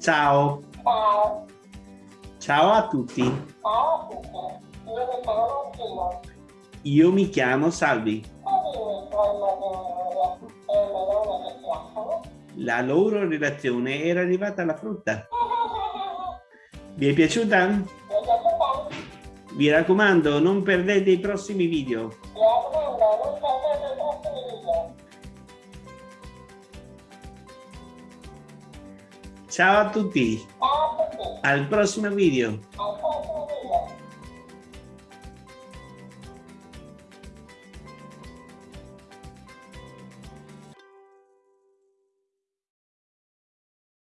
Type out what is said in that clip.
Ciao. Ciao. Ciao a tutti. Ciao a tutti. Io mi chiamo Gino. Io mi chiamo Salvi. La loro relazione era arrivata alla frutta. Vi è piaciuta? Vi raccomando, non perdete i prossimi video. Ciao a tutti. Ciao a tutti. Al prossimo video.